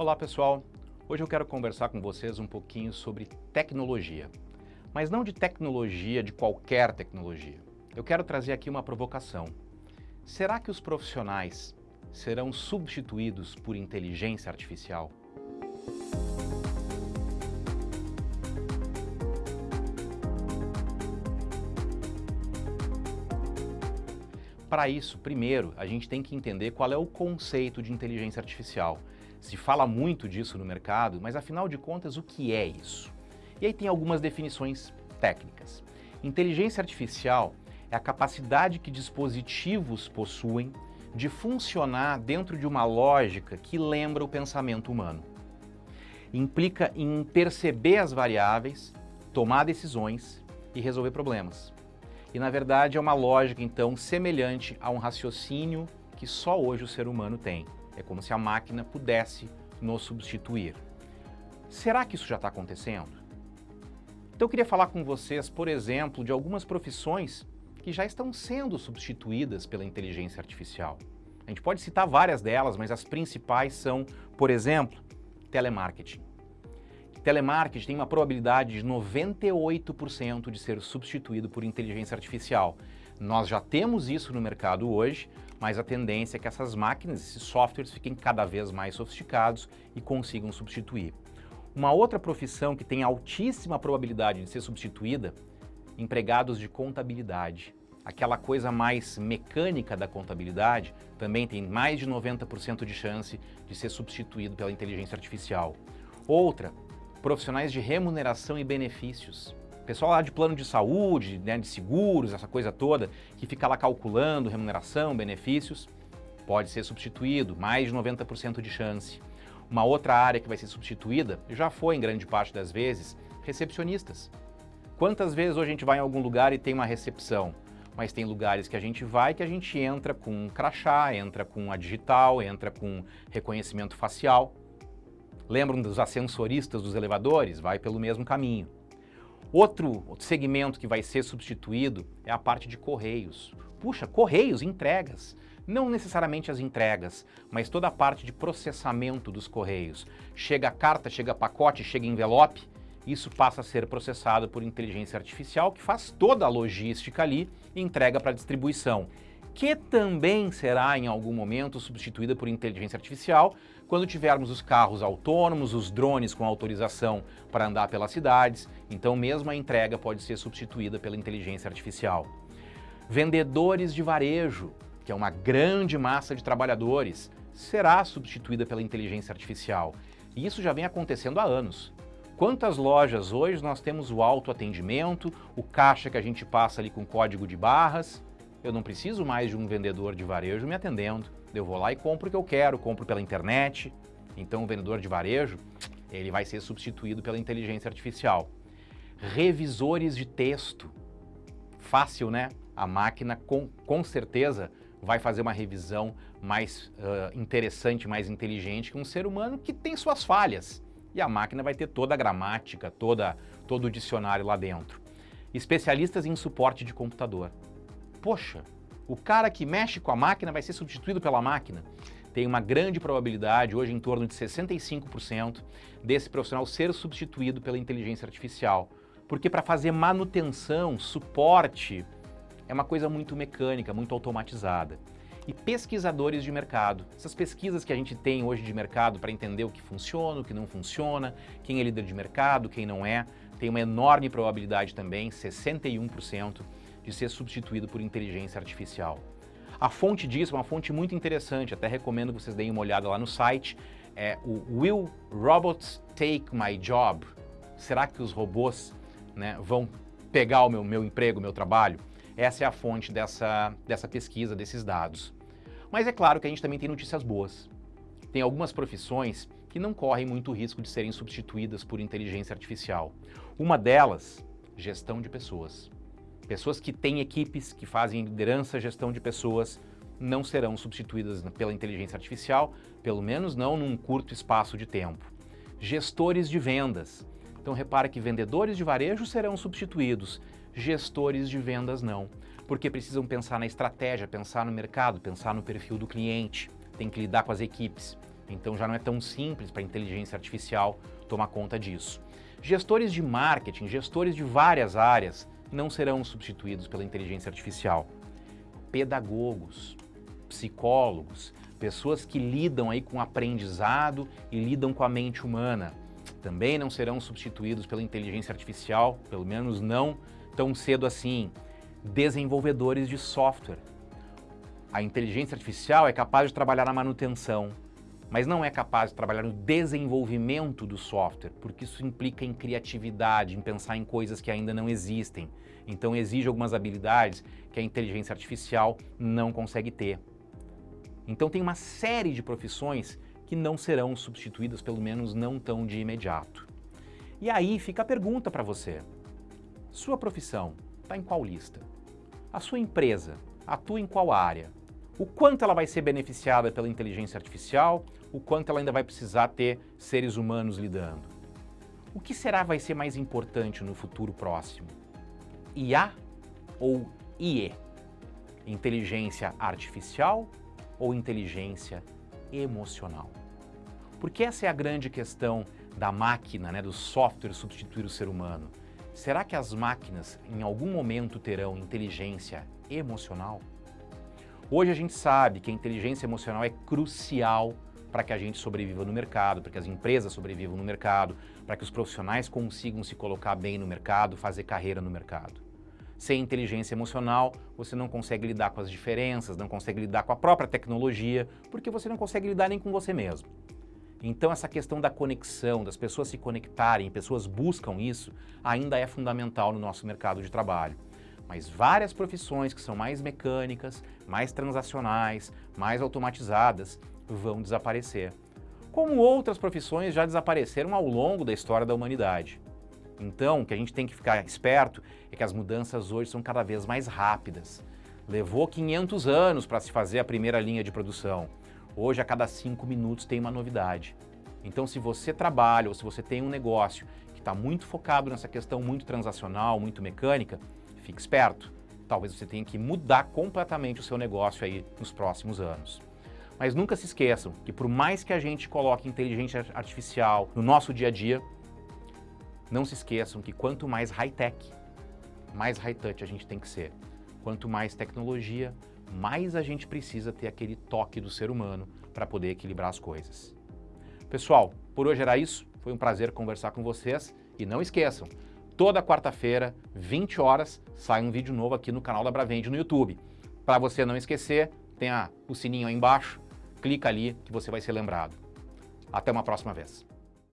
Olá pessoal, hoje eu quero conversar com vocês um pouquinho sobre tecnologia, mas não de tecnologia de qualquer tecnologia. Eu quero trazer aqui uma provocação. Será que os profissionais serão substituídos por inteligência artificial? Para isso, primeiro, a gente tem que entender qual é o conceito de inteligência artificial. Se fala muito disso no mercado, mas afinal de contas, o que é isso? E aí tem algumas definições técnicas. Inteligência artificial é a capacidade que dispositivos possuem de funcionar dentro de uma lógica que lembra o pensamento humano. Implica em perceber as variáveis, tomar decisões e resolver problemas. E na verdade é uma lógica então semelhante a um raciocínio que só hoje o ser humano tem. É como se a máquina pudesse nos substituir. Será que isso já está acontecendo? Então eu queria falar com vocês, por exemplo, de algumas profissões que já estão sendo substituídas pela inteligência artificial. A gente pode citar várias delas, mas as principais são, por exemplo, telemarketing. Telemarketing tem uma probabilidade de 98% de ser substituído por inteligência artificial. Nós já temos isso no mercado hoje, mas a tendência é que essas máquinas, esses softwares, fiquem cada vez mais sofisticados e consigam substituir. Uma outra profissão que tem altíssima probabilidade de ser substituída, empregados de contabilidade. Aquela coisa mais mecânica da contabilidade também tem mais de 90% de chance de ser substituído pela inteligência artificial. Outra, profissionais de remuneração e benefícios. Pessoal lá de plano de saúde, né, de seguros, essa coisa toda, que fica lá calculando remuneração, benefícios, pode ser substituído, mais de 90% de chance. Uma outra área que vai ser substituída, já foi em grande parte das vezes, recepcionistas. Quantas vezes hoje a gente vai em algum lugar e tem uma recepção? Mas tem lugares que a gente vai que a gente entra com um crachá, entra com a digital, entra com reconhecimento facial. Lembram dos ascensoristas dos elevadores? Vai pelo mesmo caminho. Outro segmento que vai ser substituído é a parte de correios. Puxa, correios, entregas. Não necessariamente as entregas, mas toda a parte de processamento dos correios. Chega carta, chega pacote, chega envelope, isso passa a ser processado por inteligência artificial que faz toda a logística ali e entrega para distribuição que também será em algum momento substituída por inteligência artificial quando tivermos os carros autônomos, os drones com autorização para andar pelas cidades, então mesmo a entrega pode ser substituída pela inteligência artificial. Vendedores de varejo, que é uma grande massa de trabalhadores, será substituída pela inteligência artificial. E isso já vem acontecendo há anos. Quantas lojas hoje nós temos o autoatendimento, o caixa que a gente passa ali com código de barras, eu não preciso mais de um vendedor de varejo me atendendo. Eu vou lá e compro o que eu quero, compro pela internet. Então o vendedor de varejo, ele vai ser substituído pela inteligência artificial. Revisores de texto. Fácil, né? A máquina com, com certeza vai fazer uma revisão mais uh, interessante, mais inteligente que um ser humano que tem suas falhas. E a máquina vai ter toda a gramática, toda, todo o dicionário lá dentro. Especialistas em suporte de computador poxa, o cara que mexe com a máquina vai ser substituído pela máquina. Tem uma grande probabilidade, hoje em torno de 65%, desse profissional ser substituído pela inteligência artificial. Porque para fazer manutenção, suporte, é uma coisa muito mecânica, muito automatizada. E pesquisadores de mercado. Essas pesquisas que a gente tem hoje de mercado para entender o que funciona, o que não funciona, quem é líder de mercado, quem não é, tem uma enorme probabilidade também, 61%, de ser substituído por inteligência artificial. A fonte disso é uma fonte muito interessante, até recomendo que vocês deem uma olhada lá no site, é o Will Robots Take My Job? Será que os robôs né, vão pegar o meu, meu emprego, meu trabalho? Essa é a fonte dessa, dessa pesquisa, desses dados. Mas é claro que a gente também tem notícias boas. Tem algumas profissões que não correm muito risco de serem substituídas por inteligência artificial. Uma delas, gestão de pessoas. Pessoas que têm equipes, que fazem liderança, gestão de pessoas, não serão substituídas pela inteligência artificial, pelo menos não num curto espaço de tempo. Gestores de vendas. Então repara que vendedores de varejo serão substituídos, gestores de vendas não, porque precisam pensar na estratégia, pensar no mercado, pensar no perfil do cliente, tem que lidar com as equipes. Então já não é tão simples para a inteligência artificial tomar conta disso. Gestores de marketing, gestores de várias áreas, não serão substituídos pela inteligência artificial. Pedagogos, psicólogos, pessoas que lidam aí com o aprendizado e lidam com a mente humana, também não serão substituídos pela inteligência artificial, pelo menos não tão cedo assim. Desenvolvedores de software. A inteligência artificial é capaz de trabalhar na manutenção, mas não é capaz de trabalhar no desenvolvimento do software, porque isso implica em criatividade, em pensar em coisas que ainda não existem. Então exige algumas habilidades que a inteligência artificial não consegue ter. Então tem uma série de profissões que não serão substituídas, pelo menos não tão de imediato. E aí fica a pergunta para você. Sua profissão está em qual lista? A sua empresa atua em qual área? O quanto ela vai ser beneficiada pela inteligência artificial? O quanto ela ainda vai precisar ter seres humanos lidando? O que será vai ser mais importante no futuro próximo? IA ou IE? Inteligência artificial ou inteligência emocional? Porque essa é a grande questão da máquina, né, do software substituir o ser humano. Será que as máquinas em algum momento terão inteligência emocional? Hoje a gente sabe que a inteligência emocional é crucial para que a gente sobreviva no mercado, para que as empresas sobrevivam no mercado, para que os profissionais consigam se colocar bem no mercado, fazer carreira no mercado. Sem inteligência emocional, você não consegue lidar com as diferenças, não consegue lidar com a própria tecnologia, porque você não consegue lidar nem com você mesmo. Então essa questão da conexão, das pessoas se conectarem, pessoas buscam isso, ainda é fundamental no nosso mercado de trabalho. Mas várias profissões que são mais mecânicas, mais transacionais, mais automatizadas, vão desaparecer. Como outras profissões já desapareceram ao longo da história da humanidade. Então, o que a gente tem que ficar esperto é que as mudanças hoje são cada vez mais rápidas. Levou 500 anos para se fazer a primeira linha de produção. Hoje, a cada cinco minutos tem uma novidade. Então, se você trabalha ou se você tem um negócio que está muito focado nessa questão muito transacional, muito mecânica, fique esperto. Talvez você tenha que mudar completamente o seu negócio aí nos próximos anos. Mas nunca se esqueçam que por mais que a gente coloque inteligência artificial no nosso dia a dia, não se esqueçam que quanto mais high-tech, mais high-touch a gente tem que ser. Quanto mais tecnologia, mais a gente precisa ter aquele toque do ser humano para poder equilibrar as coisas. Pessoal, por hoje era isso. Foi um prazer conversar com vocês. E não esqueçam, toda quarta-feira, 20 horas, sai um vídeo novo aqui no canal da Bravende no YouTube. Para você não esquecer, tem o sininho aí embaixo, clica ali que você vai ser lembrado. Até uma próxima vez.